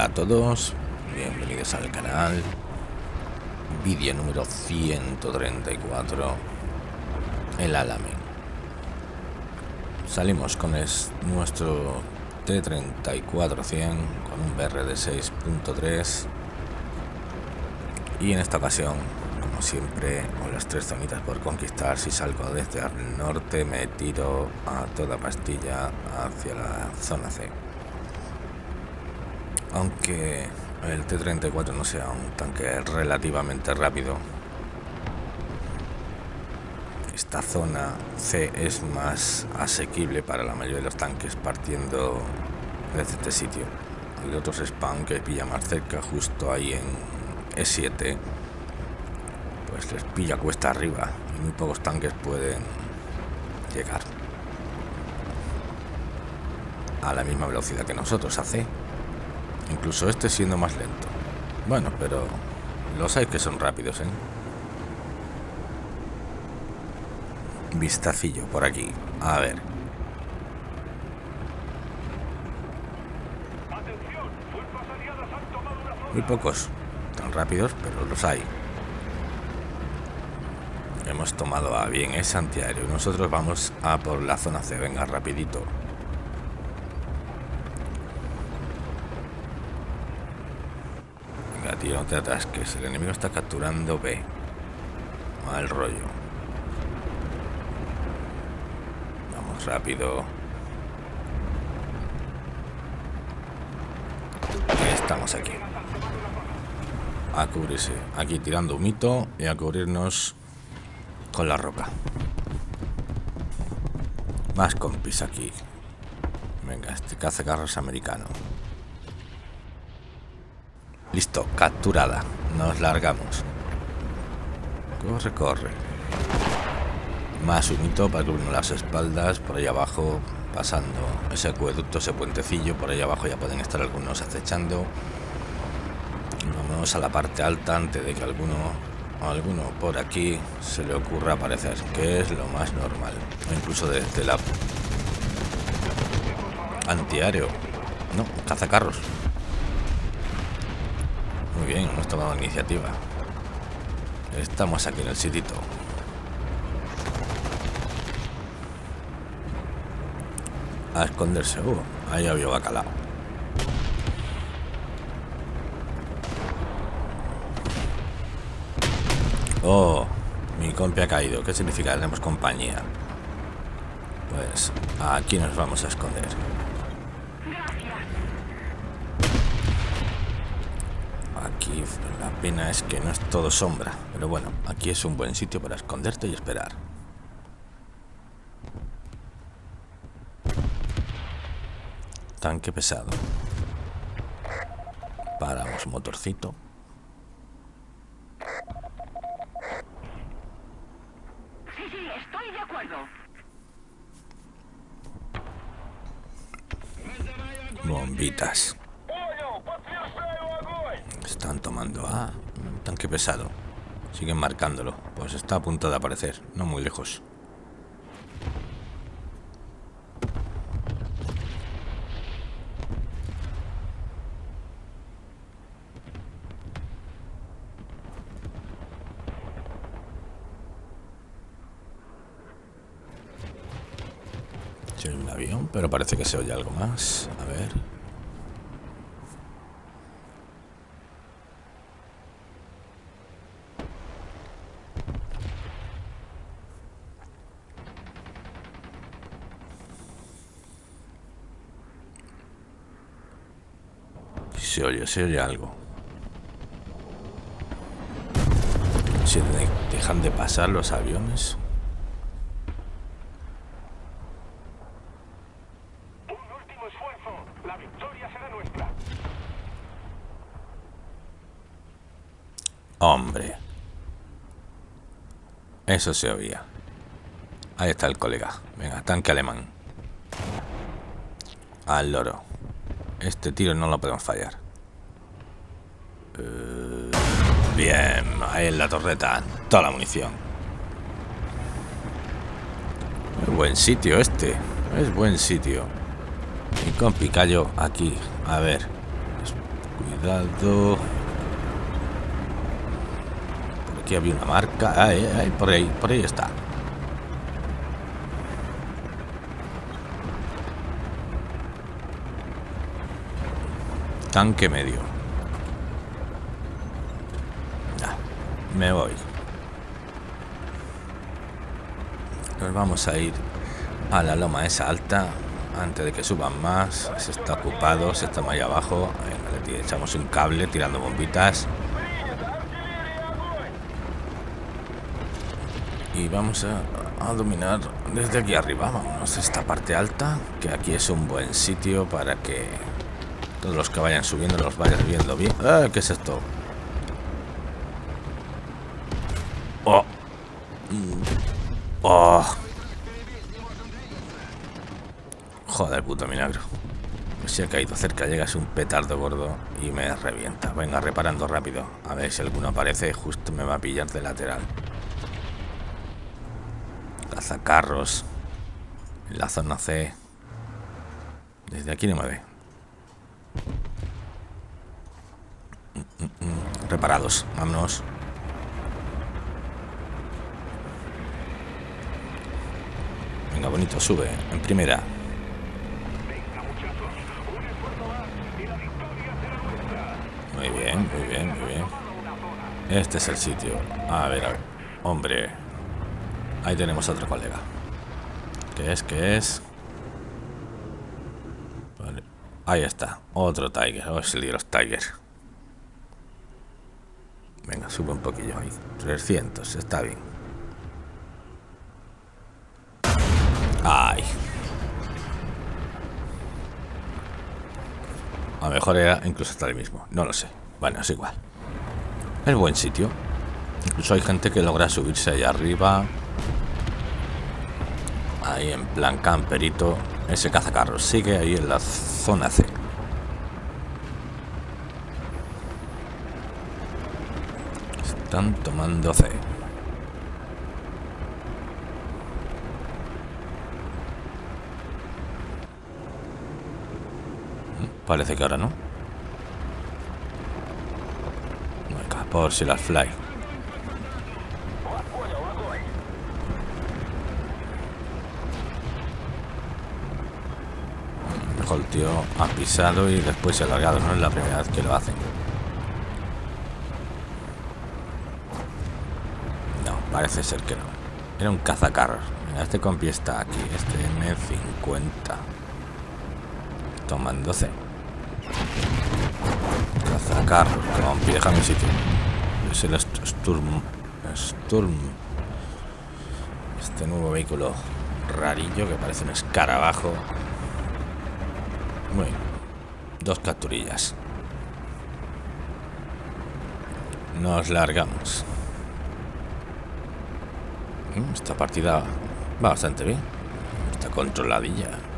Hola a todos, bienvenidos al canal. Vídeo número 134 El Alamein. Salimos con nuestro T-34-100 con un BRD 6.3 Y en esta ocasión, como siempre, con las tres zonitas por conquistar Si salgo desde el norte me tiro a toda pastilla hacia la zona C aunque el T-34 no sea un tanque relativamente rápido, esta zona C es más asequible para la mayoría de los tanques partiendo desde este sitio. El otro spawn que pilla más cerca, justo ahí en E7, pues les pilla cuesta arriba muy pocos tanques pueden llegar a la misma velocidad que nosotros hace Incluso este siendo más lento. Bueno, pero los hay que son rápidos, ¿eh? Vistacillo por aquí. A ver. Muy pocos. Tan rápidos, pero los hay. Hemos tomado a bien ese antiaéreo. Nosotros vamos a por la zona C. Venga, rapidito. No te atasques. El enemigo está capturando B. Mal rollo. Vamos rápido. Estamos aquí. A cubrirse. Aquí tirando un mito y a cubrirnos con la roca. Más compis aquí. Venga, este cazacarros americano. Listo, capturada. Nos largamos. Corre, corre. Más un hito para cubrirnos las espaldas. Por ahí abajo, pasando ese acueducto, ese puentecillo. Por ahí abajo ya pueden estar algunos acechando. Vamos a la parte alta antes de que alguno, alguno por aquí se le ocurra aparecer, que es lo más normal. O incluso desde la antiaéreo. No, cazacarros. Muy bien, hemos tomado iniciativa. Estamos aquí en el sitito. A esconderse. Uh, ahí había bacalao. Oh, mi compi ha caído. ¿Qué significa? Tenemos compañía. Pues aquí nos vamos a esconder. La pena es que no es todo sombra. Pero bueno, aquí es un buen sitio para esconderte y esperar. Tanque pesado. Paramos motorcito. Sí, sí, estoy de acuerdo. Bombitas. Están tomando a un tanque pesado. Siguen marcándolo. Pues está a punto de aparecer, no muy lejos. Un avión, pero parece que se oye algo más. A ver. se oye, se oye algo. ¿Se dejan de pasar los aviones? Hombre. Eso se oía. Ahí está el colega. Venga, tanque alemán. Al loro. Este tiro no lo podemos fallar. Bien, ahí en la torreta. Toda la munición. Es buen sitio este. Es buen sitio. Y con Picayo aquí. A ver. Cuidado. Por aquí había una marca. Ay, ay, por ahí, por ahí está. Tanque medio. Ya, me voy. Nos vamos a ir a la loma esa alta antes de que suban más. Se está ocupado, se está ahí abajo. Venga, le echamos un cable tirando bombitas. Y vamos a, dominar desde aquí arriba. Vámonos a esta parte alta, que aquí es un buen sitio para que todos los que vayan subiendo los vayan viendo bien. Ah, ¿Qué es esto? Oh. Mm. Oh. Joder, puto milagro. Si ha caído cerca, llegas un petardo gordo y me revienta. Venga, reparando rápido. A ver si alguno aparece, justo me va a pillar de lateral. Cazacarros. En la zona C. Desde aquí no me ve. Reparados, vámonos. Venga, bonito, sube. En primera. Muy bien, muy bien, muy bien. Este es el sitio. A ver, a ver. Hombre. Ahí tenemos otro colega. ¿Qué es? ¿Qué es? Ahí está. Otro Tiger. Oh, es el de los Tiger. Venga, sube un poquillo ahí. 300, está bien. Ay. A lo mejor era incluso hasta el mismo. No lo sé. Bueno, es igual. Es buen sitio. Incluso hay gente que logra subirse allá arriba. Ahí en plan camperito. Ese cazacarros sigue ahí en la zona C. Están tomando C. Parece que ahora no. Venga, por si las fly. El tío ha pisado y después se ha largado. No es la primera vez que lo hacen. No, parece ser que no. Era un cazacarros. Este compi está aquí. Este M50 toman 12 Carl, Campi, déjame sitio. Es el Sturm. Sturm. Este nuevo vehículo rarillo que parece un escarabajo. Muy. Dos capturillas. Nos largamos. Mm, esta partida va bastante bien. Está controladilla.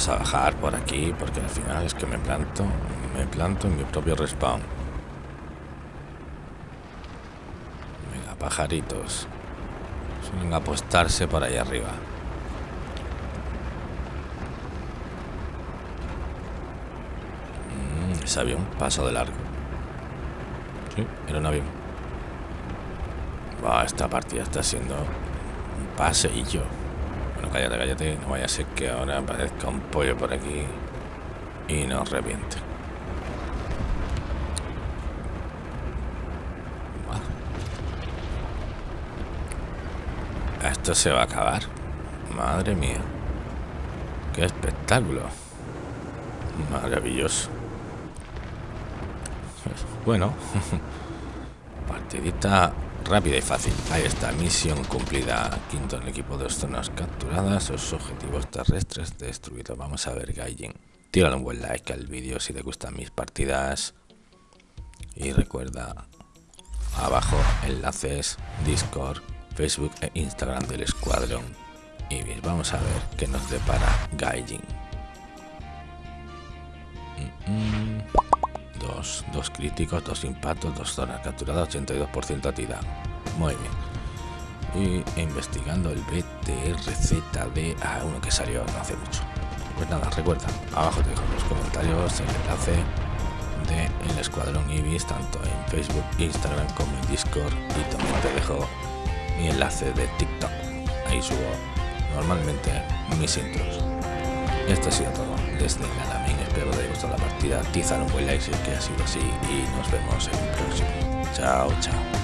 Vamos a bajar por aquí porque al final es que me planto, me planto en mi propio respawn. Venga, pajaritos. Suelen apostarse por ahí arriba. Mm, ese avión pasó de largo. Sí, era un avión. Esta partida está siendo un paseillo. Cállate, cállate. No vaya a ser que ahora aparezca un pollo por aquí y nos reviente. Esto se va a acabar. Madre mía. Qué espectáculo. Maravilloso. Bueno. Partidita rápida y fácil. Ahí está, misión cumplida. Quinto en el equipo, dos zonas capturadas, los objetivos terrestres destruidos. Vamos a ver, Gaijin. Tírale un buen like al vídeo si te gustan mis partidas. Y recuerda, abajo enlaces, Discord, Facebook e Instagram del escuadrón. Y vamos a ver qué nos depara Gaijin. Mm -mm. Tenemos dos críticos, dos impactos, dos zonas capturadas, 82% atida. Muy bien. Y investigando el BTRZD a uno que salió no hace mucho. Pues nada, recuerda, abajo te dejo en los comentarios el enlace de el Escuadrón Ibis, tanto en Facebook, Instagram como en Discord. Y también te dejo mi enlace de TikTok. Ahí subo normalmente mis intros. Esto ha sido todo desde Nalamin. Espero que haya gustado la partida. Tizar un buen like si es que ha sido así. Y nos vemos en el próximo. Chao, chao.